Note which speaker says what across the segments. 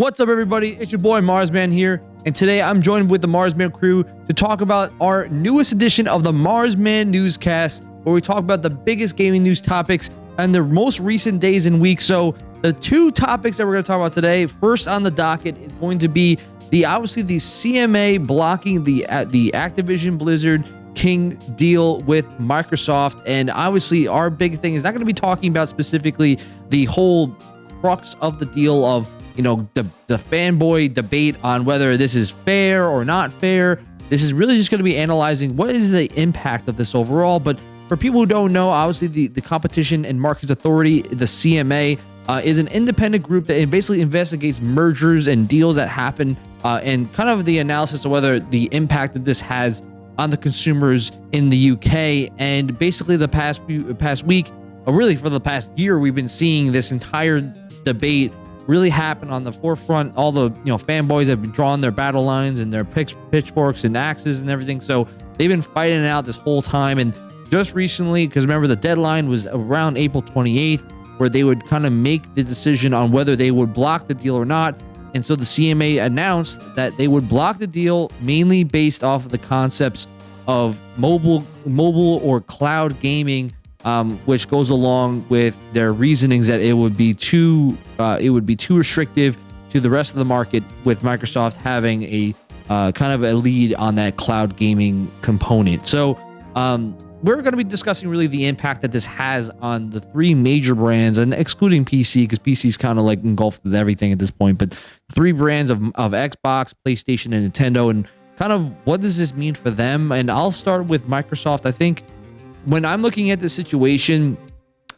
Speaker 1: What's up, everybody? It's your boy Marsman here, and today I'm joined with the Marsman crew to talk about our newest edition of the Marsman Newscast, where we talk about the biggest gaming news topics and the most recent days and weeks. So, the two topics that we're going to talk about today, first on the docket, is going to be the obviously the CMA blocking the uh, the Activision Blizzard King deal with Microsoft, and obviously our big thing is not going to be talking about specifically the whole crux of the deal of you know the the fanboy debate on whether this is fair or not fair. This is really just going to be analyzing what is the impact of this overall. But for people who don't know, obviously the the Competition and Markets Authority, the CMA, uh, is an independent group that basically investigates mergers and deals that happen, uh, and kind of the analysis of whether the impact that this has on the consumers in the UK. And basically, the past few past week, or really for the past year, we've been seeing this entire debate really happened on the forefront. All the you know fanboys have been drawing their battle lines and their pitch, pitchforks and axes and everything. So they've been fighting it out this whole time. And just recently, because remember the deadline was around April 28th, where they would kind of make the decision on whether they would block the deal or not. And so the CMA announced that they would block the deal mainly based off of the concepts of mobile, mobile or cloud gaming um, which goes along with their reasonings that it would be too uh, it would be too restrictive to the rest of the market with Microsoft having a uh, kind of a lead on that cloud gaming component. So um, we're going to be discussing really the impact that this has on the three major brands and excluding PC because PC is kind of like engulfed with everything at this point, but three brands of, of Xbox, PlayStation, and Nintendo and kind of what does this mean for them? And I'll start with Microsoft. I think when I'm looking at the situation,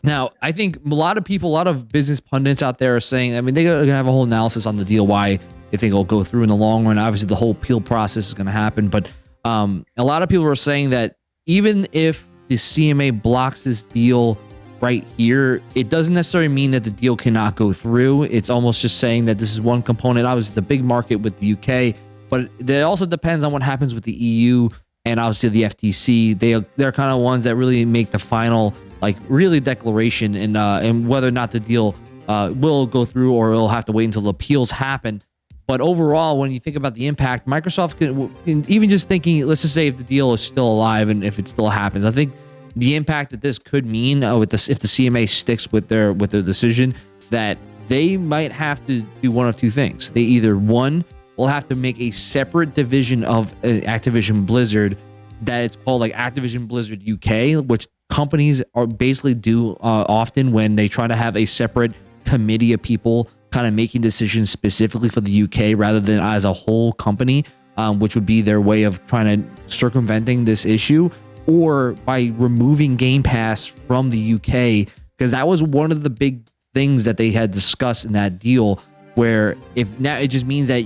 Speaker 1: now I think a lot of people, a lot of business pundits out there are saying, I mean, they're going to have a whole analysis on the deal, why they think it'll go through in the long run. Obviously, the whole appeal process is going to happen. But um, a lot of people are saying that even if the CMA blocks this deal right here, it doesn't necessarily mean that the deal cannot go through. It's almost just saying that this is one component. Obviously, the big market with the UK, but it also depends on what happens with the EU and obviously the FTC. They they're kind of ones that really make the final like really declaration and uh, and whether or not the deal uh, will go through or it'll have to wait until the appeals happen. But overall, when you think about the impact, Microsoft can even just thinking, let's just say if the deal is still alive and if it still happens, I think the impact that this could mean uh, with this if the CMA sticks with their with their decision that they might have to do one of two things. They either one will have to make a separate division of uh, Activision Blizzard that it's called like Activision Blizzard UK, which companies are basically do uh, often when they try to have a separate committee of people kind of making decisions specifically for the UK rather than as a whole company, um, which would be their way of trying to circumventing this issue, or by removing Game Pass from the UK because that was one of the big things that they had discussed in that deal. Where if now it just means that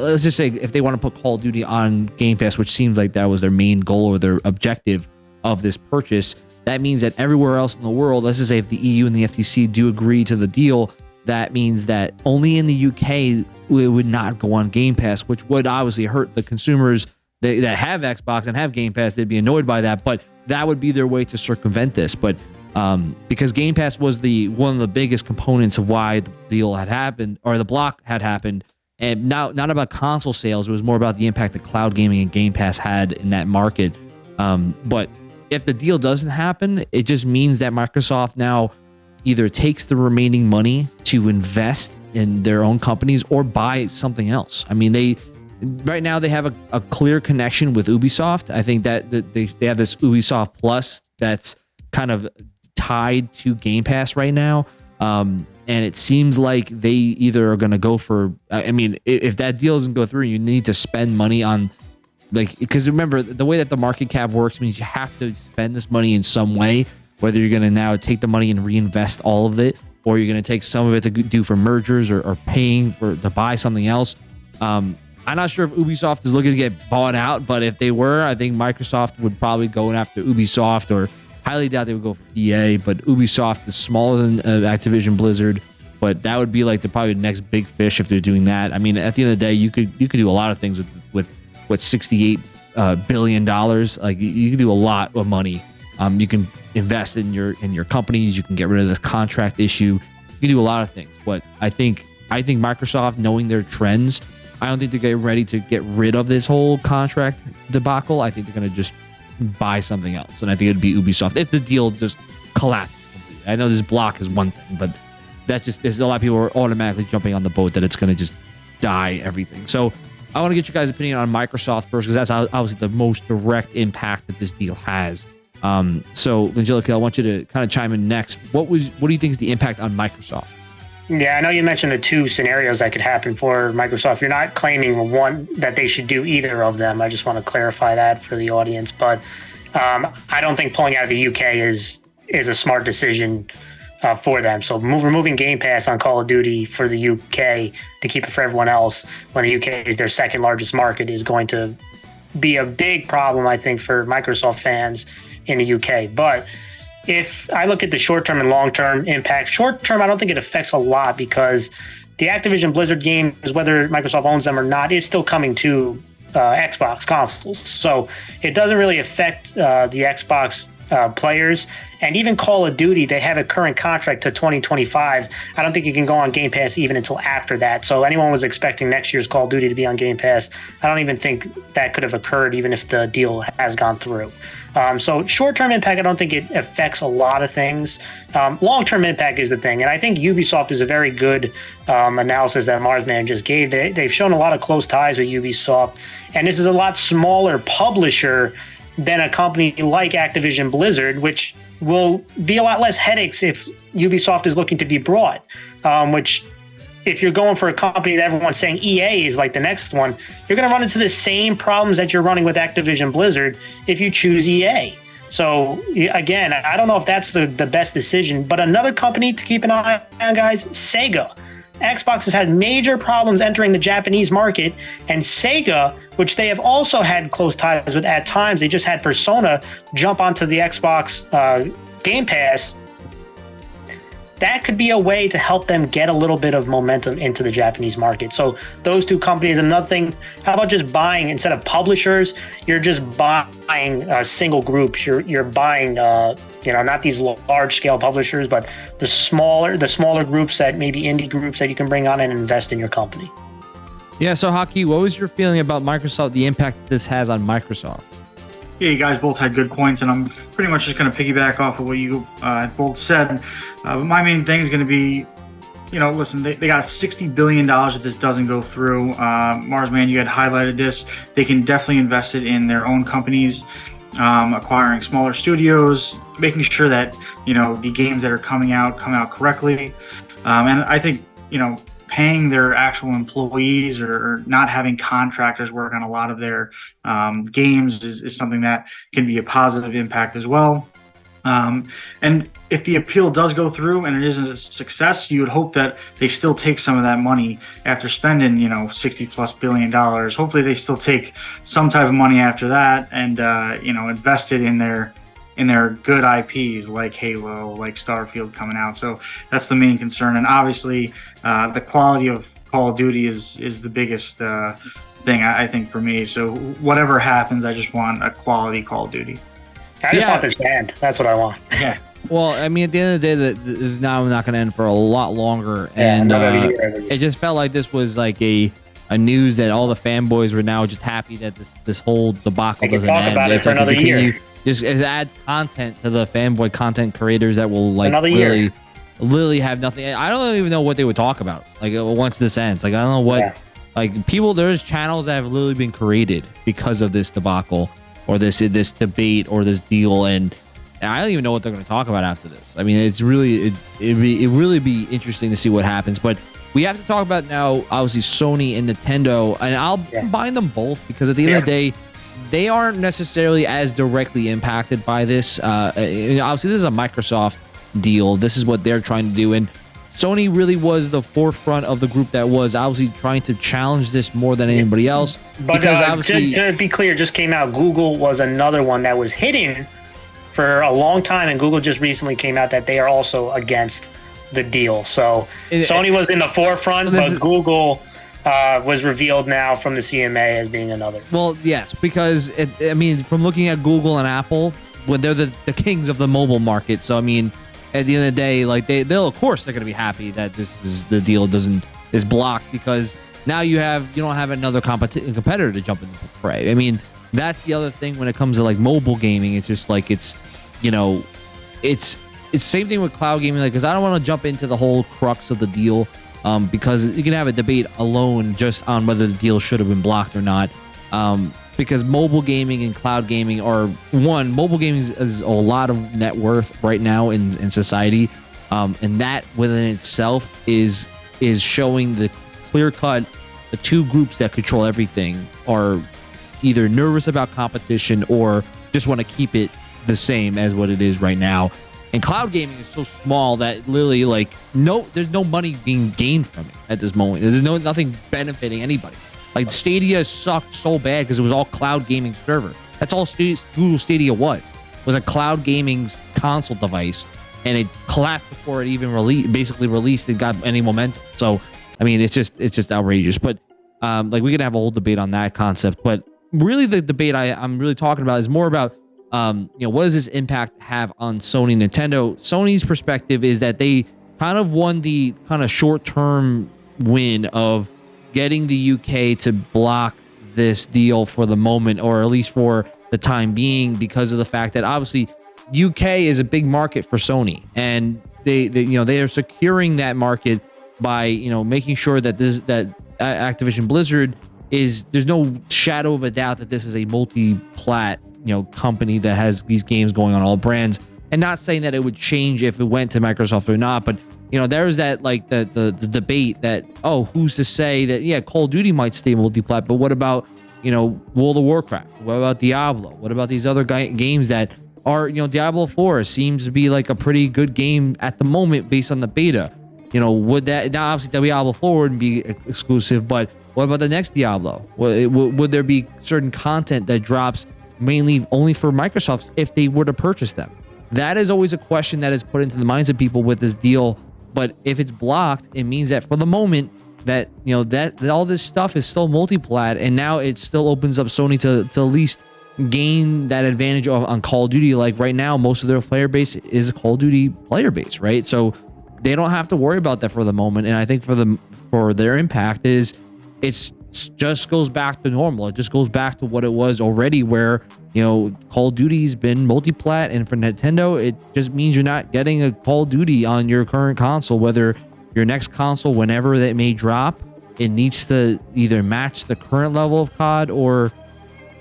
Speaker 1: let's just say if they want to put Call of Duty on Game Pass, which seems like that was their main goal or their objective of this purchase, that means that everywhere else in the world, let's just say if the EU and the FTC do agree to the deal, that means that only in the UK it would not go on Game Pass, which would obviously hurt the consumers that, that have Xbox and have Game Pass. They'd be annoyed by that, but that would be their way to circumvent this. But um, because Game Pass was the one of the biggest components of why the deal had happened or the block had happened and not not about console sales. It was more about the impact that cloud gaming and Game Pass had in that market. Um, but if the deal doesn't happen, it just means that Microsoft now either takes the remaining money to invest in their own companies or buy something else. I mean, they right now they have a, a clear connection with Ubisoft. I think that, that they, they have this Ubisoft Plus that's kind of tied to Game Pass right now. Um, and it seems like they either are going to go for i mean if that deal doesn't go through you need to spend money on like because remember the way that the market cap works means you have to spend this money in some way whether you're going to now take the money and reinvest all of it or you're going to take some of it to do for mergers or, or paying for to buy something else. Um, i'm not sure if ubisoft is looking to get bought out but if they were i think microsoft would probably go after ubisoft or highly doubt they would go for EA, but Ubisoft is smaller than uh, Activision Blizzard. But that would be like the probably the next big fish if they're doing that. I mean, at the end of the day, you could you could do a lot of things with with what sixty eight uh, billion dollars. Like you, you can do a lot of money. Um, you can invest in your in your companies. You can get rid of this contract issue. You can do a lot of things. But I think I think Microsoft, knowing their trends, I don't think they're getting ready to get rid of this whole contract debacle. I think they're going to just buy something else. And I think it'd be Ubisoft if the deal just collapsed. I know this block is one thing, but that just there's a lot of people are automatically jumping on the boat that it's going to just die everything. So I want to get you guys' opinion on Microsoft first because that's obviously the most direct impact that this deal has. Um, so, Angelica, I want you to kind of chime in next. What was what do you think is the impact on Microsoft?
Speaker 2: Yeah, I know you mentioned the two scenarios that could happen for Microsoft. You're not claiming one that they should do either of them. I just want to clarify that for the audience. But um, I don't think pulling out of the UK is is a smart decision uh, for them. So move, removing Game Pass on Call of Duty for the UK to keep it for everyone else when the UK is their second largest market is going to be a big problem, I think, for Microsoft fans in the UK. But if I look at the short term and long term impact, short term, I don't think it affects a lot because the Activision Blizzard games, whether Microsoft owns them or not, is still coming to uh, Xbox consoles. So it doesn't really affect uh, the Xbox uh, players. And even Call of Duty, they have a current contract to 2025. I don't think you can go on Game Pass even until after that. So anyone was expecting next year's Call of Duty to be on Game Pass. I don't even think that could have occurred, even if the deal has gone through. Um, so short-term impact, I don't think it affects a lot of things. Um, long-term impact is the thing, and I think Ubisoft is a very good um, analysis that Marsman just gave. They, they've shown a lot of close ties with Ubisoft, and this is a lot smaller publisher than a company like Activision Blizzard, which will be a lot less headaches if Ubisoft is looking to be brought, um, which if you're going for a company that everyone's saying EA is like the next one, you're going to run into the same problems that you're running with Activision Blizzard if you choose EA. So again, I don't know if that's the, the best decision, but another company to keep an eye on, guys, Sega. Xbox has had major problems entering the Japanese market, and Sega, which they have also had close ties with at times, they just had Persona jump onto the Xbox uh, Game Pass that could be a way to help them get a little bit of momentum into the Japanese market. So those two companies. Another thing, how about just buying instead of publishers? You're just buying uh, single groups. You're you're buying, uh, you know, not these large scale publishers, but the smaller the smaller groups that maybe indie groups that you can bring on and invest in your company.
Speaker 1: Yeah. So Haki, what was your feeling about Microsoft? The impact this has on Microsoft?
Speaker 3: Yeah, you guys both had good points, and I'm pretty much just going to piggyback off of what you uh, both said. Uh, but my main thing is going to be, you know, listen, they, they got $60 billion if this doesn't go through. Uh, Marsman, you had highlighted this. They can definitely invest it in their own companies, um, acquiring smaller studios, making sure that, you know, the games that are coming out come out correctly. Um, and I think, you know, paying their actual employees or, not having contractors work on a lot of their um, games is, is, something that can be a positive impact as well. Um, and if the appeal does go through and it isn't a success, you would hope that they still take some of that money after spending, you know, 60 plus billion dollars. Hopefully, they still take some type of money after that and, uh, you know, invest it in their in their good IPs like Halo, like Starfield coming out. So that's the main concern. And obviously, uh, the quality of Call of Duty is is the biggest uh, thing I, I, think for me. So whatever happens, I just want a quality Call of Duty.
Speaker 2: I just yeah. want this band. That's what I want.
Speaker 1: Yeah. Well, I mean, at the end of the day, that this is now not going to end for a lot longer, yeah, and uh, it just felt like this was like a a news that all the fanboys were now just happy that this this whole debacle doesn't end.
Speaker 2: It it's like a continue. Year
Speaker 1: just it adds content to the fanboy content creators that will like Another really, year. Literally have nothing. I don't even know what they would talk about. Like uh, once this ends, like I don't know what. Yeah. Like people, there's channels that have literally been created because of this debacle or this this debate or this deal, and I don't even know what they're going to talk about after this. I mean, it's really it it be it really be interesting to see what happens, but. We have to talk about now, obviously, Sony and Nintendo, and I'll yeah. combine them both because at the end yeah. of the day, they aren't necessarily as directly impacted by this. Uh, obviously, this is a Microsoft deal. This is what they're trying to do. And Sony really was the forefront of the group that was obviously trying to challenge this more than anybody else.
Speaker 2: But because uh, obviously, to, to, be clear, just came out. Google was another one that was hidden for a long time, and Google just recently came out that they are also against the deal. So it, Sony was in the forefront, but is, Google uh, was revealed now from the CMA as being another.
Speaker 1: Well, yes, because it, I mean, from looking at Google and Apple, when they're the, the kings of the mobile market, so I mean, at the end of the day, like they they'll of course they're going to be happy that this is the deal doesn't is blocked because now you have you don't have another competi- competitor to jump into the fray. I mean, that's the other thing when it comes to like mobile gaming. It's just like it's you know, it's it's same thing with cloud gaming. Like, because I don't want to jump into the whole crux of the deal. Um, because you can have a debate alone just on whether the deal should have been blocked or not. Um, because mobile gaming and cloud gaming are one mobile gaming is, is a lot of net worth right now in, in society um, and that within itself is is showing the clear cut the two groups that control everything are either nervous about competition or just want to keep it the same as what it is right now. And cloud gaming is so small that literally like no there's no money being gained from it at this moment. There's no nothing benefiting anybody like Stadia sucked so bad because it was all cloud gaming server. That's all Google Stadia was. Was a cloud gaming console device, and it collapsed before it even released. Basically released and got any momentum. So, I mean, it's just it's just outrageous. But um, like we could have a whole debate on that concept. But really, the debate I, I'm really talking about is more about um, you know what does this impact have on Sony, Nintendo? Sony's perspective is that they kind of won the kind of short term win of getting the UK to block this deal for the moment, or at least for the time being, because of the fact that obviously UK is a big market for Sony, and they, they you know they are securing that market by you know making sure that this that Activision Blizzard is there's no shadow of a doubt that this is a multi-plat you know company that has these games going on all brands. And not saying that it would change if it went to Microsoft or not but you know, there's that like the, the the debate that oh, who's to say that yeah, Call of Duty might stay multi-plat, but what about you know World of Warcraft? What about Diablo? What about these other games that are you know Diablo 4 seems to be like a pretty good game at the moment based on the beta. You know, would that now obviously Diablo 4 wouldn't be exclusive, but what about the next Diablo? Would, would there be certain content that drops mainly only for Microsoft if they were to purchase them? That is always a question that is put into the minds of people with this deal but if it's blocked, it means that for the moment that you know that, that all this stuff is still multi-plat, and now it still opens up Sony to to at least gain that advantage of, on Call of Duty. Like right now, most of their player base is Call of Duty player base, right? So they don't have to worry about that for the moment. And I think for the for their impact is it's just goes back to normal. It just goes back to what it was already, where you know, Call of Duty's been multi-plat, and for Nintendo, it just means you're not getting a Call of Duty on your current console. Whether your next console, whenever that may drop, it needs to either match the current level of COD or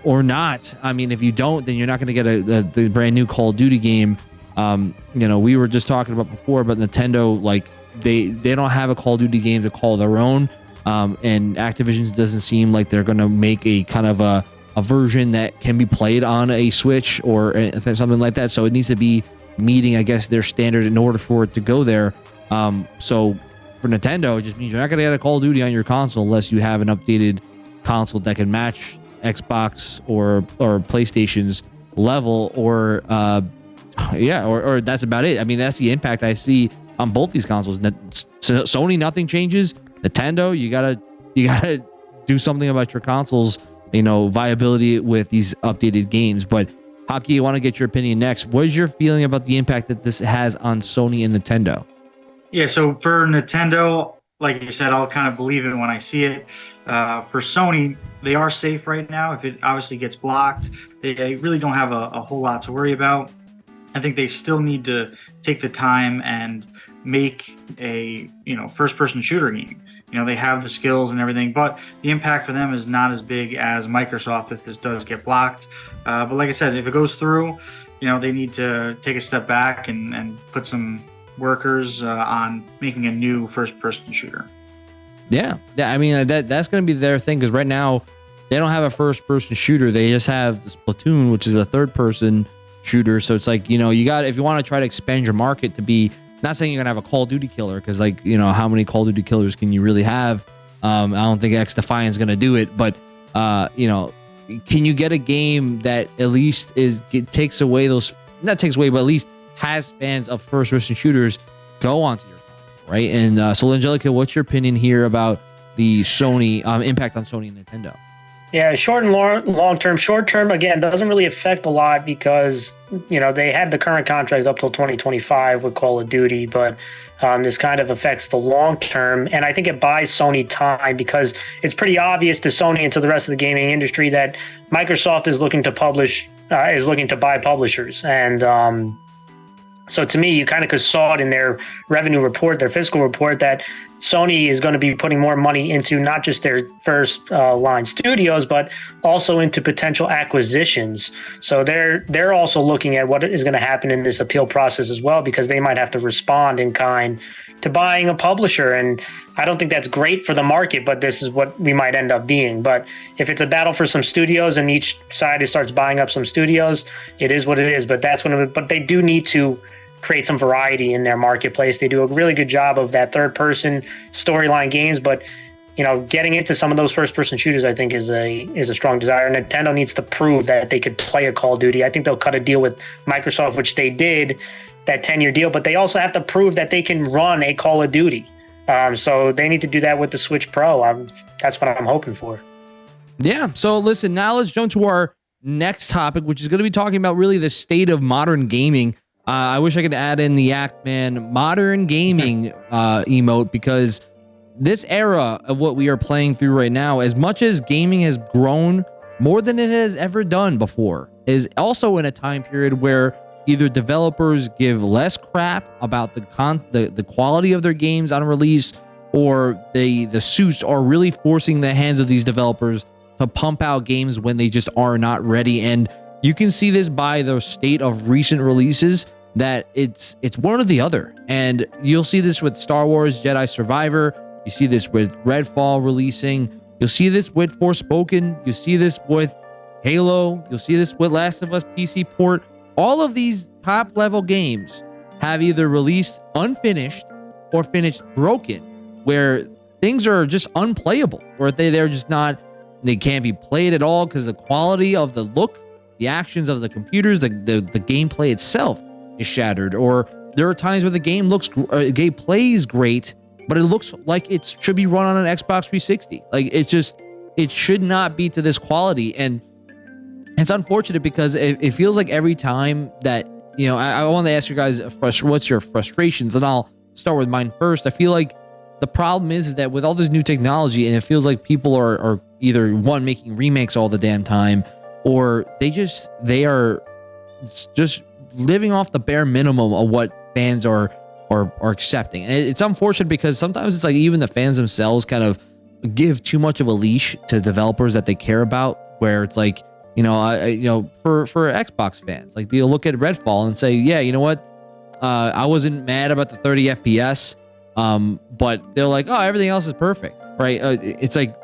Speaker 1: or not. I mean, if you don't, then you're not going to get a, a, the brand new Call of Duty game. Um, you know, we were just talking about before, but Nintendo, like they they don't have a Call of Duty game to call their own, um, and Activision doesn't seem like they're going to make a kind of a a version that can be played on a Switch or something like that. So it needs to be meeting, I guess, their standard in order for it to go there. Um, so for Nintendo, it just means you're not going to get a Call of Duty on your console unless you have an updated console that can match Xbox or or PlayStation's level, or uh, yeah, or, or that's about it. I mean, that's the impact I see on both these consoles. Sony, nothing changes. Nintendo, you gotta you gotta do something about your consoles you know, viability with these updated games. But Haki, I want to get your opinion next. What is your feeling about the impact that this has on Sony and Nintendo?
Speaker 3: Yeah, so for Nintendo, like you said, I'll kind of believe it when I see it. Uh, for Sony, they are safe right now. If it obviously gets blocked, they really don't have a, a whole lot to worry about. I think they still need to take the time and make a you know first person shooter game you know they have the skills and everything but the impact for them is not as big as microsoft if this does get blocked. Uh, but like i said if it goes through you know they need to take a step back and, and put some workers uh, on making a new first person shooter.
Speaker 1: Yeah. Yeah i mean that that's going to be their thing because right now they don't have a first person shooter. They just have splatoon which is a third person shooter. So it's like you know you got if you want to try to expand your market to be not saying you're gonna have a Call of Duty killer because, like, you know, how many Call of Duty killers can you really have? Um, I don't think XDefiant's gonna do it, but uh, you know, can you get a game that at least is it takes away those not takes away, but at least has fans of first person shooters go onto your right? And uh, so, Angelica, what's your opinion here about the Sony um, impact on Sony and Nintendo?
Speaker 2: Yeah, short and long, long term. Short term, again, doesn't really affect a lot because you know they had the current contract up till 2025 with Call of Duty, but Um, this kind of affects the long term, and I think it buys Sony time because it's pretty obvious to Sony and to the rest of the gaming industry that Microsoft is looking to publish, uh, is looking to buy publishers, and um, so to me, you kind of saw it in their revenue report, their fiscal report, that Sony is going to be putting more money into not just their first uh, line studios, but also into potential acquisitions. So they're they're also looking at what is going to happen in this appeal process as well, because they might have to respond in kind to buying a publisher. And I don't think that's great for the market, but this is what we might end up being. But if it's a battle for some studios and each side starts buying up some studios, it is what it is. But that's when. It, but they do need to create some variety in their marketplace. They do a really good job of that third person storyline games, but you know, getting into some of those first person shooters, I think is a is a strong desire. Nintendo needs to prove that they could play a Call of Duty. I think they'll cut a deal with Microsoft, which they did, that ten year deal. But they also have to prove that they can run a Call of Duty. Um, so they need to do that with the Switch Pro. I'm, that's what I'm hoping for.
Speaker 1: Yeah. So listen, now let's jump to our next topic, which is going to be talking about really the state of modern gaming. Uh, I wish I could add in the Act-Man modern gaming uh, emote because this era of what we are playing through right now, as much as gaming has grown more than it has ever done before, is also in a time period where either developers give less crap about the con the, the quality of their games on release, or they the suits are really forcing the hands of these developers to pump out games when they just are not ready. And you can see this by the state of recent releases that it's it's one or the other. And you'll see this with Star Wars Jedi Survivor. You see this with Redfall releasing. You'll see this with Forspoken. You see this with Halo. You'll see this with Last of Us PC port. All of these top level games have either released unfinished or finished broken, where things are just unplayable, or they they're just not they can't be played at all because the quality of the look, the actions of the computers, the, the the gameplay itself is shattered, or there are times where the game looks uh, game plays great, but it looks like it should be run on an Xbox 360. Like it's just it should not be to this quality, and it's unfortunate because it, it feels like every time that you know, I, I want to ask you guys, what's your frustrations, and I'll start with mine first. I feel like the problem is, is that with all this new technology, and it feels like people are are either one making remakes all the damn time, or they just they are just living off the bare minimum of what fans are are are accepting. And it's unfortunate because sometimes it's like even the fans themselves kind of give too much of a leash to developers that they care about. Where it's like, you know, I, you know, for for Xbox fans, like they'll look at Redfall and say, yeah, you know what, uh, I wasn't mad about the 30 FPS, um, but they're like, oh, everything else is perfect, right? Uh, it's like,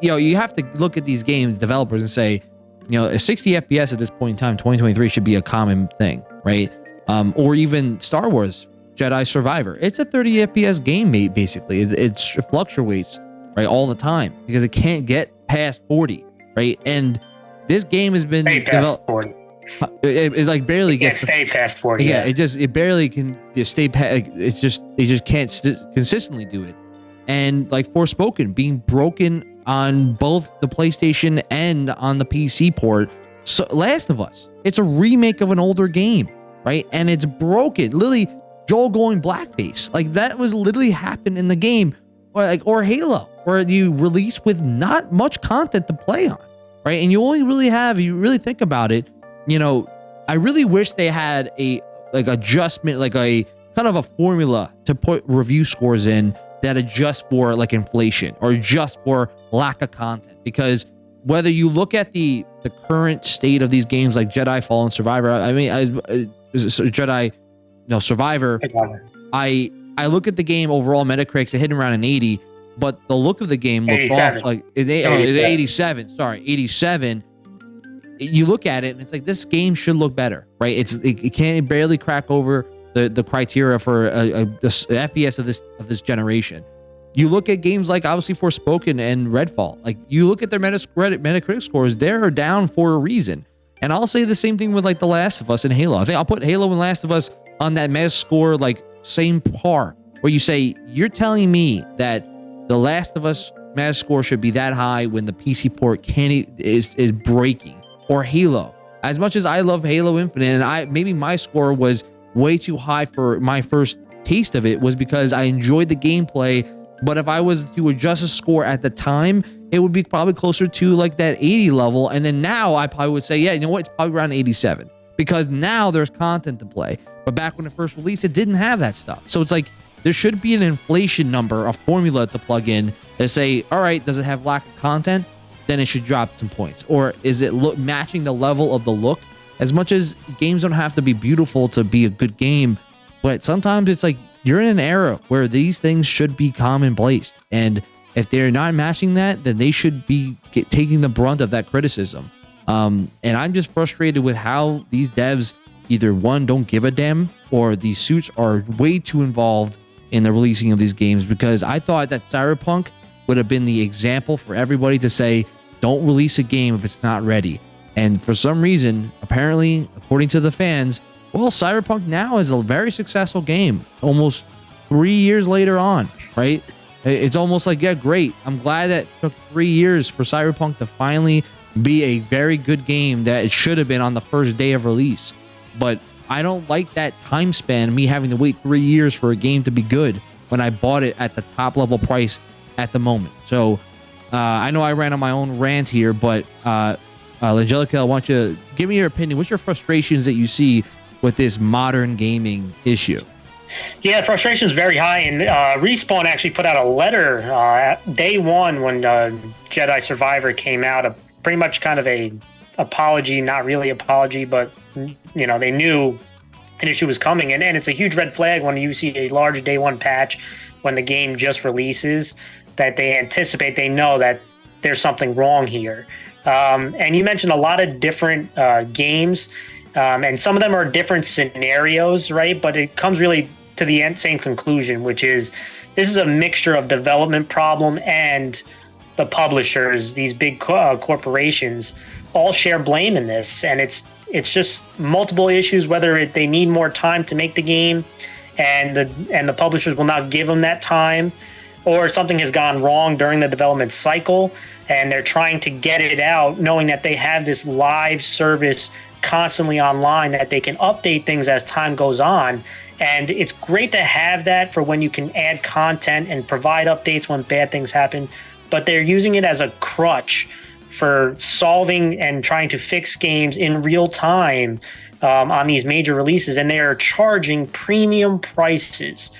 Speaker 1: you know, you have to look at these games developers and say, you know, a 60 FPS at this point in time, 2023 should be a common thing, right? Um, or even Star Wars Jedi Survivor. It's a 30 FPS game, mate, basically. It, it fluctuates, right, all the time because it can't get past 40, right? And this game has been developed. 40. It, it, like barely
Speaker 2: it
Speaker 1: gets
Speaker 2: stay past 40.
Speaker 1: Yeah, yeah, it just it barely can just stay past. It's just it just can't consistently do it. And like Forspoken being broken on both the PlayStation and on the PC port. So Last of Us, it's a remake of an older game, right? And it's broken. Literally, Joel going blackface. Like that was literally happened in the game. Or like or Halo, where you release with not much content to play on, right? And you only really have, you really think about it, you know, I really wish they had a like adjustment, like a kind of a formula to put review scores in that adjust for like inflation or just for lack of content because whether you look at the the current state of these games like Jedi Fallen Survivor I mean I, uh, Jedi no Survivor I I look at the game overall Metacritic's hitting around an 80 but the look of the game looks off like it's, 87. 87 sorry 87 you look at it and it's like this game should look better right it's it, it can't barely crack over the the criteria for a, a, a FPS of this of this generation. You look at games like obviously Forspoken and Redfall. Like you look at their Metacritic scores, they're down for a reason. And I'll say the same thing with like The Last of Us and Halo. I think I'll put Halo and Last of Us on that Meta score like same par, where you say you're telling me that The Last of Us Meta score should be that high when the PC port can't is is breaking, or Halo. As much as I love Halo Infinite, and I maybe my score was way too high for my first taste of it was because I enjoyed the gameplay. But if I was to adjust a score at the time, it would be probably closer to like that 80 level. And then now I probably would say, yeah, you know what? It's probably around 87 because now there's content to play. But back when it first released, it didn't have that stuff. So it's like there should be an inflation number, a formula to plug in that say, all right, does it have lack of content? Then it should drop some points. Or is it look matching the level of the look? As much as games don't have to be beautiful to be a good game, but sometimes it's like you're in an era where these things should be commonplace. And if they're not matching that, then they should be get, taking the brunt of that criticism. Um, and I'm just frustrated with how these devs either one don't give a damn or these suits are way too involved in the releasing of these games because I thought that Cyberpunk would have been the example for everybody to say, don't release a game if it's not ready. And for some reason, apparently, according to the fans, well, Cyberpunk now is a very successful game almost three years later on, right? It's almost like, yeah, great. I'm glad that took three years for Cyberpunk to finally be a very good game that it should have been on the first day of release. But I don't like that time span, me having to wait three years for a game to be good when I bought it at the top level price at the moment. So uh, I know I ran on my own rant here, but uh, uh, Angelica, I want you to give me your opinion. What's your frustrations that you see with this modern gaming issue?
Speaker 2: Yeah, frustration is very high, and uh, Respawn actually put out a letter uh, day one when uh, Jedi Survivor came out, a pretty much kind of a apology, not really apology, but you know they knew an issue was coming, and, and it's a huge red flag when you see a large day one patch when the game just releases that they anticipate, they know that there's something wrong here. Um, and you mentioned a lot of different uh, games, um, and some of them are different scenarios, right? But it comes really to the end, same conclusion, which is this is a mixture of development problem and the publishers, these big co- uh, corporations, all share blame in this, and it's it's just multiple issues. Whether it, they need more time to make the game, and the and the publishers will not give them that time, or something has gone wrong during the development cycle, and they're trying to get it out, knowing that they have this live service constantly online that they can update things as time goes on. And it's great to have that for when you can add content and provide updates when bad things happen. But they're using it as a crutch for solving and trying to fix games in real time um, on these major releases. And they are charging premium prices.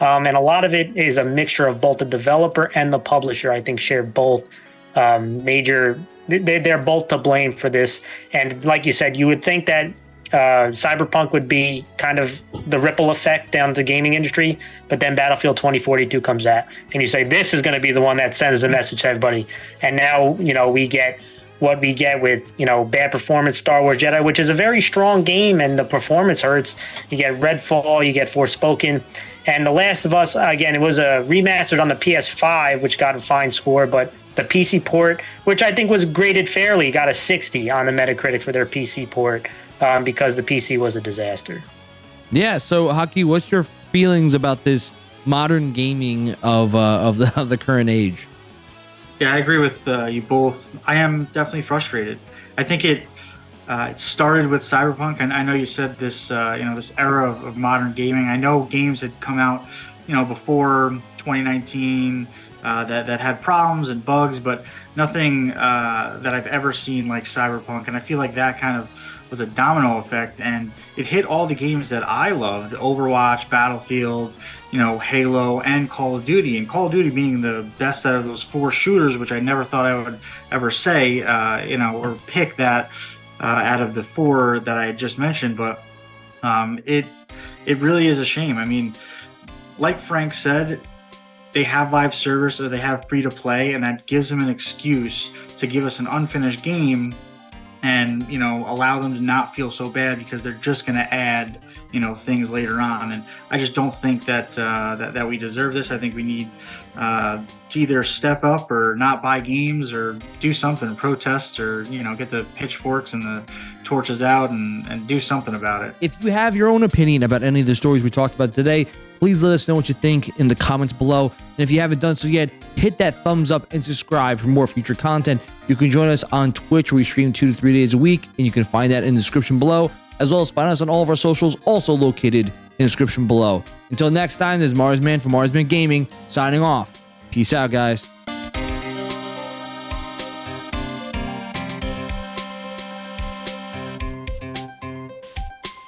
Speaker 2: Um, and a lot of it is a mixture of both the developer and the publisher, I think, share both um, major they're both to blame for this. And like you said, you would think that uh, Cyberpunk would be kind of the ripple effect down the gaming industry, but then Battlefield 2042 comes out, and you say this is going to be the one that sends the message to everybody. And now you know we get what we get with you know bad performance Star Wars Jedi, which is a very strong game, and the performance hurts. You get Redfall, you get Forspoken, and The Last of Us. Again, it was a remastered on the PS5, which got a fine score, but the PC port, which I think was graded fairly, got a 60 on the Metacritic for their PC port um, because the PC was a disaster.
Speaker 1: Yeah. So, Haki, what's your feelings about this modern gaming of uh, of the of the current age?
Speaker 3: Yeah, I agree with uh, you both. I am definitely frustrated. I think it uh, it started with Cyberpunk, and I know you said this, uh, you know, this era of, of, modern gaming. I know games had come out, you know, before 2019 uh, that that had problems and bugs, but nothing uh, that I've ever seen like Cyberpunk. And I feel like that kind of was a domino effect, and it hit all the games that I loved: Overwatch, Battlefield, you know, Halo, and Call of Duty. And Call of Duty being the best out of those four shooters, which I never thought I would ever say, uh, you know, or pick that uh, out of the four that I just mentioned. But um, it it really is a shame. I mean, like Frank said, they have live service or they have free to play, and that gives them an excuse to give us an unfinished game and you know allow them to not feel so bad because they're just going to add you know things later on. And i just don't think that uh, that, that we deserve this. I think we need uh, to either step up or not buy games or do something protest or you know get the pitchforks and the torches out and, and do something about it.
Speaker 1: If you have your own opinion about any of the stories we talked about today Please let us know what you think in the comments below. And if you haven't done so yet, hit that thumbs up and subscribe for more future content. You can join us on Twitch where we stream two to three days a week, and you can find that in the description below, as well as find us on all of our socials, also located in the description below. Until next time, this is Marsman from Marsman Gaming signing off. Peace out, guys.